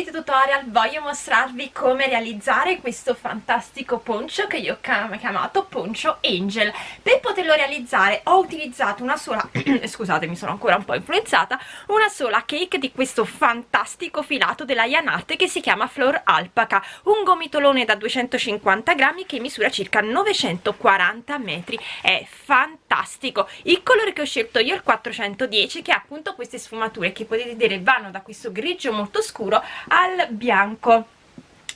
video tutorial voglio mostrarvi come realizzare questo fantastico poncio che io ho chiamato poncio angel. Per poterlo realizzare ho utilizzato una sola scusate sono ancora un po' influenzata una sola cake di questo fantastico filato della Yanate che si chiama Flor Alpaca. Un gomitolone da 250 grammi che misura circa 940 metri. È fantastico. Il colore che ho scelto io è il 410 che ha appunto queste sfumature che potete vedere vanno da questo grigio molto scuro al bianco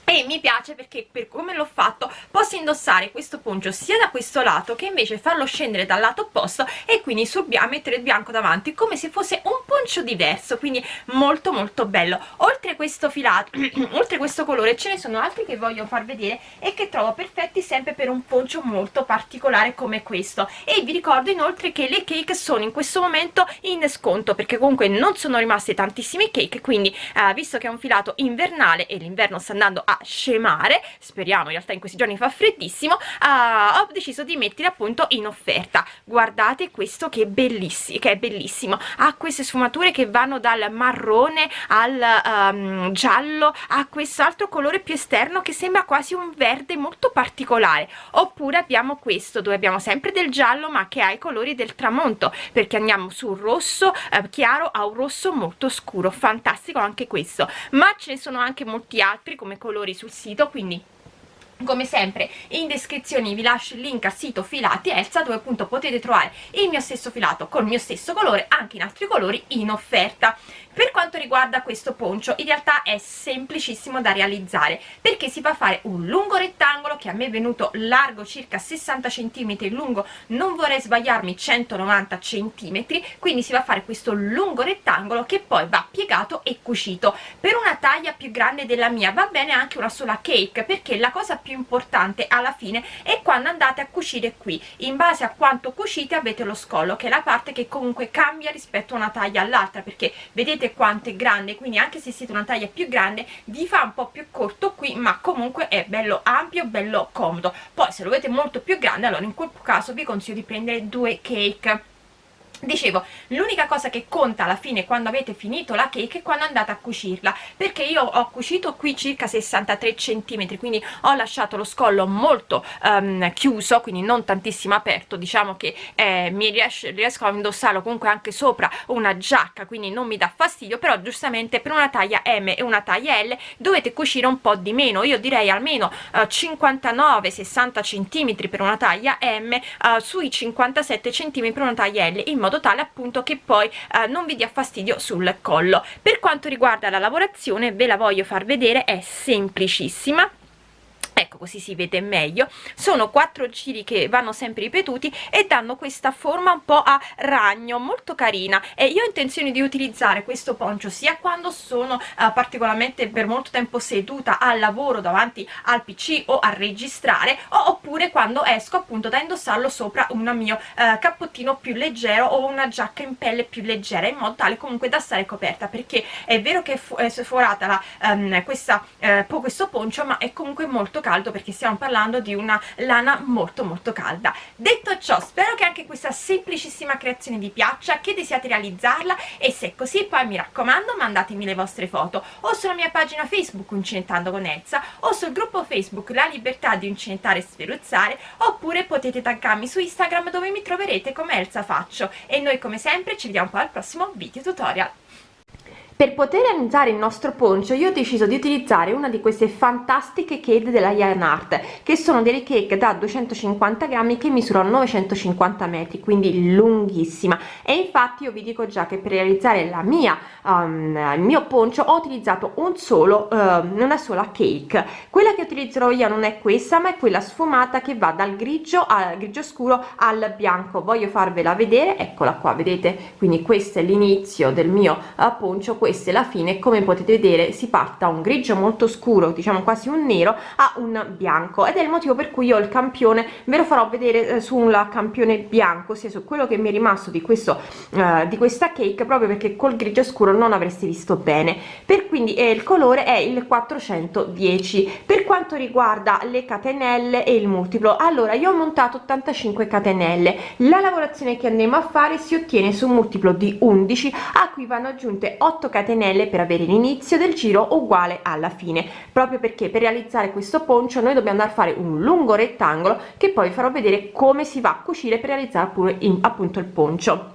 e mi piace perché per come l'ho fatto posso indossare questo poncio sia da questo lato che invece farlo scendere dal lato opposto e quindi sul mettere il bianco davanti come se fosse un poncio diverso quindi molto molto bello. Oltre questo filato oltre questo colore ce ne sono altri che voglio far vedere e che trovo perfetti sempre per un poncio molto particolare come questo. E vi ricordo inoltre che le cake sono in questo momento in sconto perché comunque non sono rimaste tantissime cake quindi eh, visto che è un filato invernale e l'inverno sta andando a scemare speriamo in realtà in questi giorni fa freddissimo uh, ho deciso di mettere appunto in offerta. Guardate questo che, bellissimo, che è bellissimo. Ha queste sfumature che vanno dal marrone al um, giallo a questo altro colore più esterno che sembra quasi un verde molto particolare. Oppure abbiamo questo dove abbiamo sempre del giallo ma che ha i colori del tramonto perché andiamo sul rosso eh, chiaro a un rosso molto scuro. Fantastico anche questo. Ma ce ne sono anche molti altri come colori colori sul sito quindi come sempre in descrizione vi lascio il link al sito filati Elsa dove appunto potete trovare il mio stesso filato col mio stesso colore anche in altri colori in offerta. Per quanto riguarda questo poncio in realtà è semplicissimo da realizzare perché si fa fare un lungo rettangolo che a me è venuto largo circa 60 cm lungo non vorrei sbagliarmi 190 cm quindi si va a fare questo lungo rettangolo che poi va piegato e cucito. Per una taglia più grande della mia va bene anche una sola cake perché la cosa più importante alla fine è quando andate a cucire qui. In base a quanto cucite avete lo scollo che è la parte che comunque cambia rispetto a una taglia all'altra perché vedete quanto è grande quindi anche se siete una taglia più grande vi fa un po' più corto qui ma comunque è bello ampio bello comodo. Poi se lo volete molto più grande allora in quel caso vi consiglio di prendere due cake dicevo l'unica cosa che conta alla fine quando avete finito la cake è quando andate a cucirla perché io ho cucito qui circa 63 centimetri quindi ho lasciato lo scollo molto um, chiuso quindi non tantissimo aperto diciamo che eh, mi riesco, riesco a indossarlo comunque anche sopra una giacca quindi non mi dà fastidio però giustamente per una taglia M e una taglia L dovete cucire un po' di meno. Io direi almeno uh, 59-60 centimetri per una taglia M uh, sui 57 centimetri per una taglia L in modo modo tale appunto che poi eh, non vi dia fastidio sul collo. Per quanto riguarda la lavorazione ve la voglio far vedere è semplicissima ecco così si vede meglio. Sono quattro giri che vanno sempre ripetuti e danno questa forma un po' a ragno molto carina. E io ho intenzione di utilizzare questo poncio sia quando sono uh, particolarmente per molto tempo seduta al lavoro davanti al pc o a registrare oppure quando esco appunto da indossarlo sopra un mio uh, cappottino più leggero o una giacca in pelle più leggera in modo tale comunque da stare coperta. Perché è vero che è, fu è sforata la, um, questa, uh, questo poncio ma è comunque molto caldo perché stiamo parlando di una lana molto molto calda. Detto ciò spero che anche questa semplicissima creazione vi piaccia che desiate realizzarla e se è così poi mi raccomando mandatemi le vostre foto o sulla mia pagina facebook Uncinetando con Elsa o sul gruppo facebook La Libertà di Uncinetare e Sferuzzare oppure potete taggarmi su Instagram dove mi troverete come Elsa Faccio. E noi come sempre ci vediamo poi al prossimo video tutorial per poter realizzare il nostro poncio io ho deciso di utilizzare una di queste fantastiche cake della Yarn Art che sono delle cake da 250 grammi che misurano 950 metri quindi lunghissima. E infatti io vi dico già che per realizzare la mia um, il mio poncio ho utilizzato un solo um, una sola cake. Quella che utilizzerò io non è questa ma è quella sfumata che va dal grigio al grigio scuro al bianco. Voglio farvela vedere eccola qua vedete? Quindi questo è l'inizio del mio uh, poncio questa è la fine come potete vedere si parte da un grigio molto scuro diciamo quasi un nero a un bianco. Ed è il motivo per cui io il campione ve lo farò vedere eh, su un campione bianco sia su quello che mi è rimasto di questo uh, di questa cake proprio perché col grigio scuro non avreste visto bene. Per quindi eh, il colore è il 410 per quanto riguarda le catenelle e il multiplo allora io ho montato 85 catenelle. La lavorazione che andremo a fare si ottiene su un multiplo di 11 a cui vanno aggiunte 8 catenelle per avere l'inizio del giro uguale alla fine. Proprio perché per realizzare questo poncio noi dobbiamo andare a fare un lungo rettangolo che poi farò vedere come si va a cucire per realizzare pure in, appunto il poncio.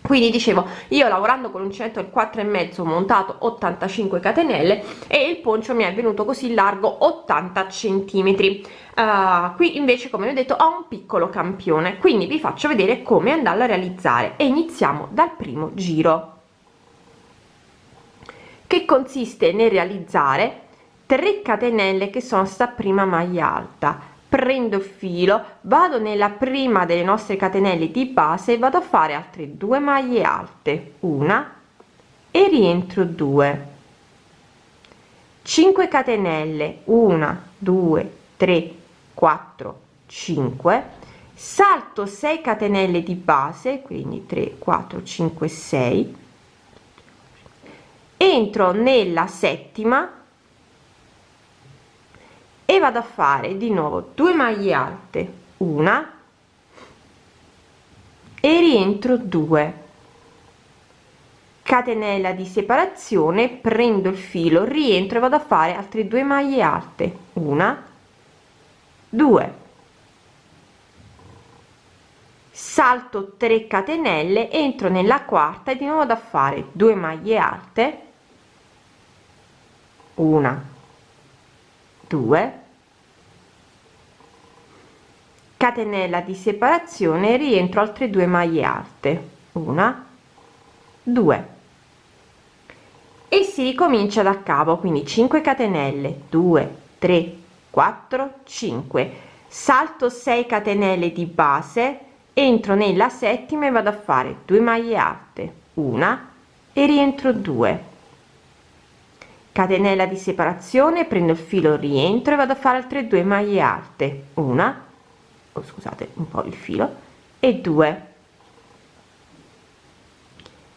Quindi dicevo io lavorando con l'uncinetto del 4 e mezzo montato 85 catenelle e il poncio mi è venuto così largo 80 centimetri. Uh, qui invece come ho detto ho un piccolo campione. Quindi vi faccio vedere come andarlo a realizzare e iniziamo dal primo giro che consiste nel realizzare 3 catenelle che sono sta prima maglia alta. Prendo il filo vado nella prima delle nostre catenelle di base e vado a fare altre due maglie alte una e rientro 2 5 catenelle 1 2 3 4 5 salto 6 catenelle di base quindi 3 4 5 6 entro nella settima e vado a fare di nuovo 2 maglie alte una e rientro 2 catenella di separazione prendo il filo rientro e vado a fare altre due maglie alte una 2 salto 3 catenelle entro nella quarta e di nuovo da fare 2 maglie alte una. 2 catenella di separazione rientro altre due maglie alte. Una. 2 e si ricomincia da capo quindi 5 catenelle. 2 3 4 5 salto 6 catenelle di base entro nella settima e vado a fare 2 maglie alte. Una e rientro 2 catenella di separazione prendo il filo rientro e vado a fare altre due maglie alte. Una oh, scusate un po il filo e due.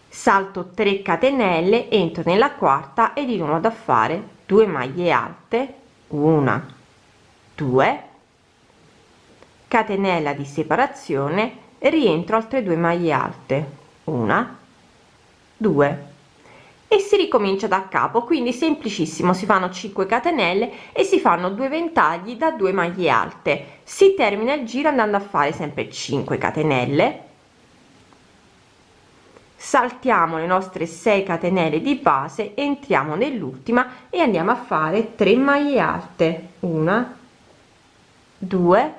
Salto 3 catenelle entro nella quarta e di nuovo ad fare 2 maglie alte. Una 2 catenella di separazione rientro altre due maglie alte. Una 2 e si ricomincia da capo quindi semplicissimo si fanno 5 catenelle e si fanno due ventagli da 2 maglie alte. Si termina il giro andando a fare sempre 5 catenelle. Saltiamo le nostre 6 catenelle di base entriamo nell'ultima e andiamo a fare 3 maglie alte. Una 2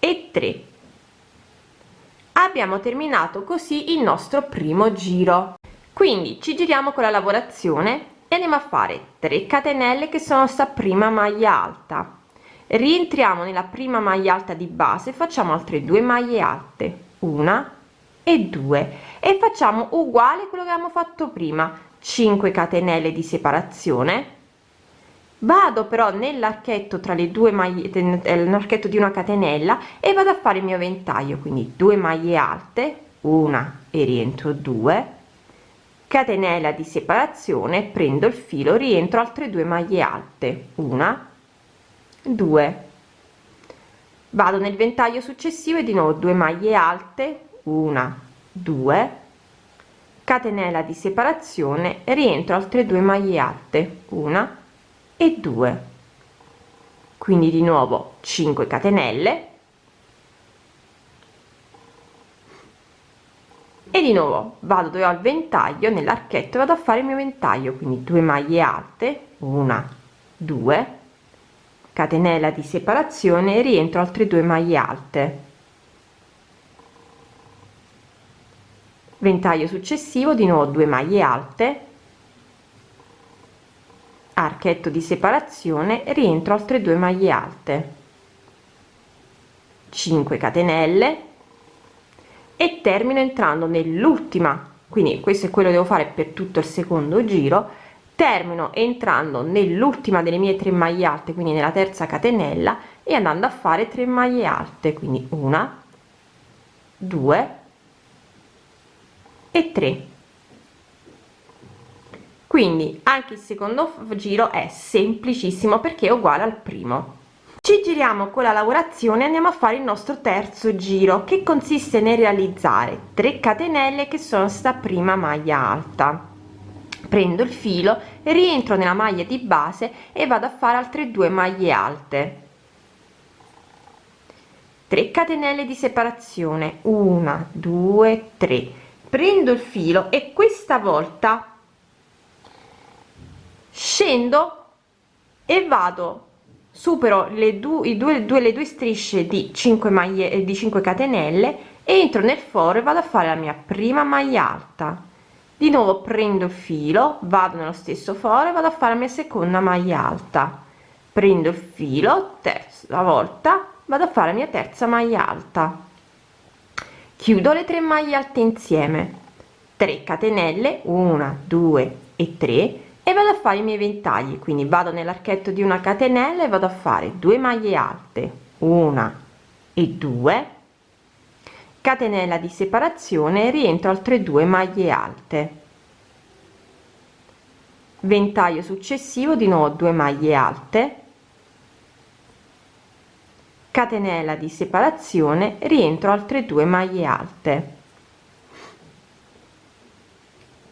e 3 abbiamo terminato così il nostro primo giro quindi ci giriamo con la lavorazione e andiamo a fare 3 catenelle che sono sta prima maglia alta. Rientriamo nella prima maglia alta di base facciamo altre due maglie alte una e due e facciamo uguale quello che abbiamo fatto prima 5 catenelle di separazione. Vado però nell'archetto tra le due maglie nell'archetto di una catenella e vado a fare il mio ventaglio quindi due maglie alte una e rientro 2 catenella di separazione prendo il filo rientro altre due maglie alte. Una. Due. Vado nel ventaglio successivo e di nuovo due maglie alte. Una. Due. Catenella di separazione rientro altre due maglie alte. Una e due. Quindi di nuovo 5 catenelle e di nuovo vado dove ho il ventaglio nell'archetto vado a fare il mio ventaglio quindi due maglie alte una due catenella di separazione rientro altre due maglie alte. Ventaglio successivo di nuovo due maglie alte archetto di separazione rientro altre due maglie alte. 5 catenelle e termino entrando nell'ultima quindi questo è quello che devo fare per tutto il secondo giro termino entrando nell'ultima delle mie tre maglie alte quindi nella terza catenella e andando a fare 3 maglie alte quindi una due e 3 quindi anche il secondo giro è semplicissimo perché è uguale al primo giriamo con la lavorazione andiamo a fare il nostro terzo giro che consiste nel realizzare 3 catenelle che sono sta prima maglia alta. Prendo il filo rientro nella maglia di base e vado a fare altre due maglie alte. 3 catenelle di separazione. 1 2 3 prendo il filo e questa volta scendo e vado supero le due, due, due le due strisce di 5 maglie di 5 catenelle entro nel foro e vado a fare la mia prima maglia alta. Di nuovo prendo il filo vado nello stesso foro e vado a fare la mia seconda maglia alta. Prendo il filo terza volta vado a fare la mia terza maglia alta. Chiudo le tre maglie alte insieme. 3 catenelle 1 2 e 3 e vado a fare i miei ventagli quindi vado nell'archetto di una catenella e vado a fare 2 maglie alte una e 2 catenella di separazione rientro altre due maglie alte. Ventaglio successivo di nuovo 2 maglie alte catenella di separazione rientro altre due maglie alte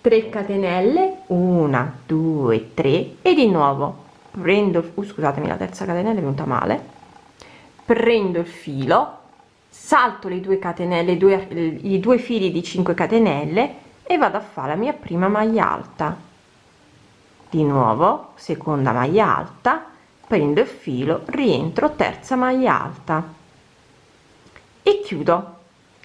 3 catenelle 1 2 3 e di nuovo. Prendo uh, scusatemi la terza catenella è venuta male. Prendo il filo salto le due catenelle due, i due fili di 5 catenelle e vado a fare la mia prima maglia alta. Di nuovo seconda maglia alta prendo il filo rientro terza maglia alta. E chiudo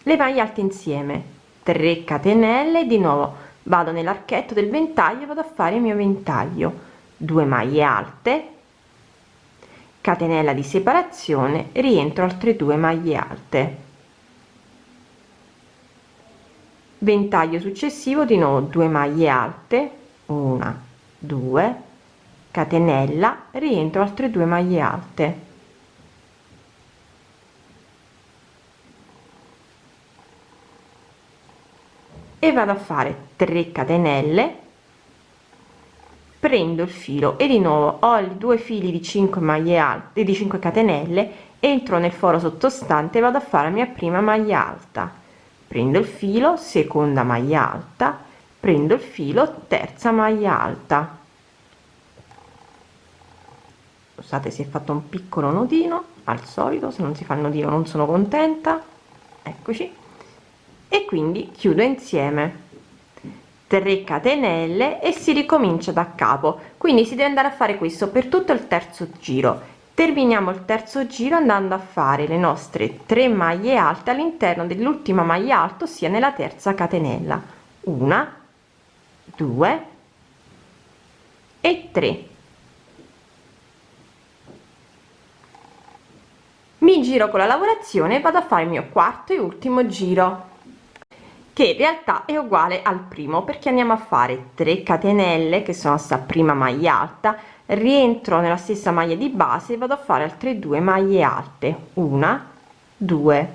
le maglie alte insieme. 3 catenelle di nuovo vado nell'archetto del ventaglio vado a fare il mio ventaglio. 2 maglie alte catenella di separazione rientro altre due maglie alte. Ventaglio successivo di nuovo 2 maglie alte una 2 catenella rientro altre due maglie alte e vado a fare 3 catenelle prendo il filo e di nuovo ho i due fili di 5 maglie alte di 5 catenelle entro nel foro sottostante vado a fare la mia prima maglia alta. Prendo il filo seconda maglia alta prendo il filo terza maglia alta. Scusate si è fatto un piccolo nodino al solito se non si fa il nodino non sono contenta. Eccoci e quindi chiudo insieme. 3 catenelle e si ricomincia da capo. Quindi si deve andare a fare questo per tutto il terzo giro. Terminiamo il terzo giro andando a fare le nostre 3 maglie alte all'interno dell'ultima maglia alta ossia nella terza catenella. Una 2 e 3 mi giro con la lavorazione e vado a fare il mio quarto e ultimo giro che in realtà è uguale al primo perché andiamo a fare 3 catenelle che sono sta prima maglia alta rientro nella stessa maglia di base vado a fare altre due maglie alte. Una 2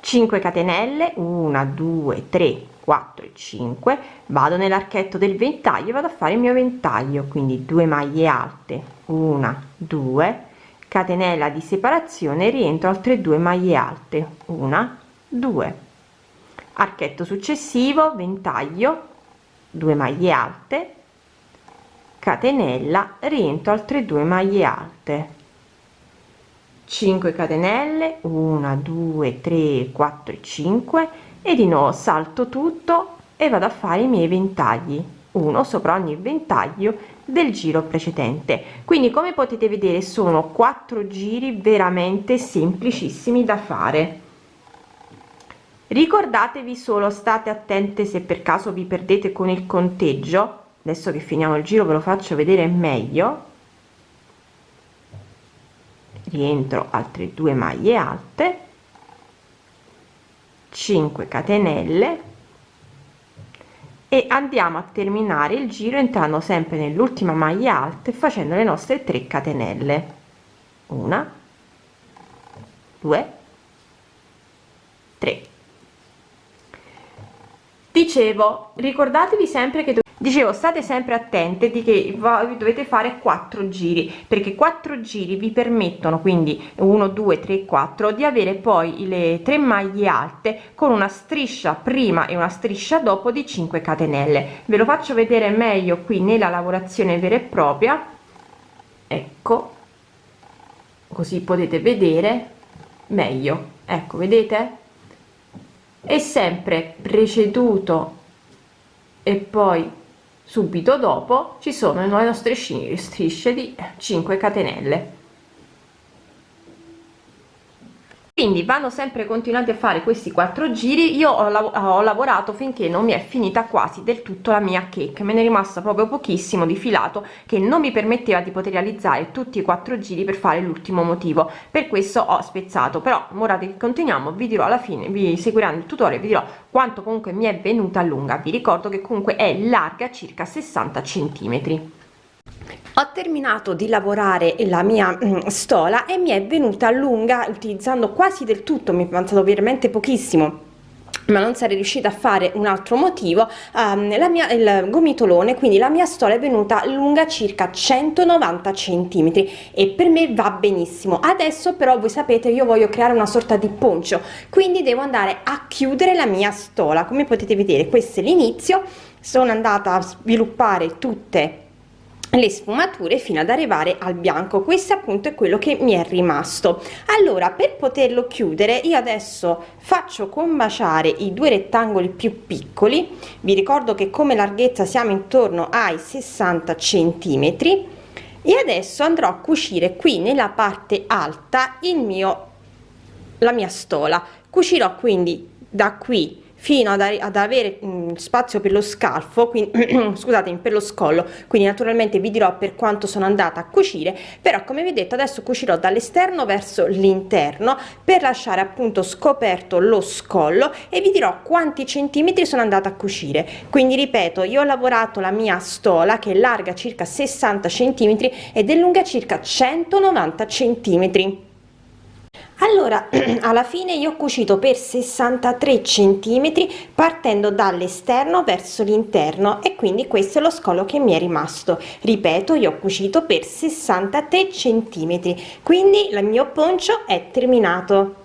5 catenelle 1 2 3 4 e 5 vado nell'archetto del ventaglio vado a fare il mio ventaglio quindi 2 maglie alte. 1 2 catenella di separazione rientro altre due maglie alte. 1 2 archetto successivo ventaglio 2 maglie alte. Catenella rientro altre due maglie alte. 5 catenelle 1 2 3 4 5 e di nuovo salto tutto e vado a fare i miei ventagli. Uno sopra ogni ventaglio del giro precedente. Quindi come potete vedere sono quattro giri veramente semplicissimi da fare ricordatevi solo state attente se per caso vi perdete con il conteggio. Adesso che finiamo il giro ve lo faccio vedere meglio. Rientro altre due maglie alte. 5 catenelle. E andiamo a terminare il giro entrando sempre nell'ultima maglia alta e facendo le nostre 3 catenelle. Una 2 3 dicevo ricordatevi sempre che dicevo state sempre attente di che dovete fare quattro giri perché quattro giri vi permettono quindi 1 2 3 4 di avere poi le tre maglie alte con una striscia prima e una striscia dopo di 5 catenelle. Ve lo faccio vedere meglio qui nella lavorazione vera e propria. Ecco. Così potete vedere meglio. Ecco vedete è sempre preceduto e poi subito dopo ci sono le nostre strisce di 5 catenelle quindi vanno sempre continuati a fare questi quattro giri. Io ho, ho, lavorato finché non mi è finita quasi del tutto la mia cake. Me ne è rimasta proprio pochissimo di filato che non mi permetteva di poter realizzare tutti i quattro giri per fare l'ultimo motivo. Per questo ho spezzato. Però ora che continuiamo vi dirò alla fine vi seguiranno il tutorial vi dirò quanto comunque mi è venuta lunga. Vi ricordo che comunque è larga circa 60 centimetri ho terminato di lavorare la mia mm, stola e mi è venuta lunga utilizzando quasi del tutto mi è avanzato veramente pochissimo ma non sarei riuscita a fare un altro motivo um, la mia il gomitolone quindi la mia stola è venuta lunga circa 190 centimetri e per me va benissimo. Adesso però voi sapete io voglio creare una sorta di poncio quindi devo andare a chiudere la mia stola. Come potete vedere questo è l'inizio sono andata a sviluppare tutte le sfumature fino ad arrivare al bianco. Questo appunto è quello che mi è rimasto. Allora per poterlo chiudere io adesso faccio combaciare i due rettangoli più piccoli. Vi ricordo che come larghezza siamo intorno ai 60 centimetri. E adesso andrò a cucire qui nella parte alta il mio la mia stola. Cucirò quindi da qui fino ad, ad avere mh, mm, spazio per lo scalfo quindi scusatemi per lo scollo. Quindi naturalmente vi dirò per quanto sono andata a cucire però come vi ho detto adesso cucirò dall'esterno verso l'interno per lasciare appunto scoperto lo scollo e vi dirò quanti centimetri sono andata a cucire. Quindi ripeto io ho lavorato la mia stola che è larga circa 60 centimetri ed è lunga circa 190 centimetri allora alla fine io ho cucito per 63 centimetri partendo dall'esterno verso l'interno e quindi questo è lo scolo che mi è rimasto. Ripeto io ho cucito per 63 centimetri quindi il mio poncio è terminato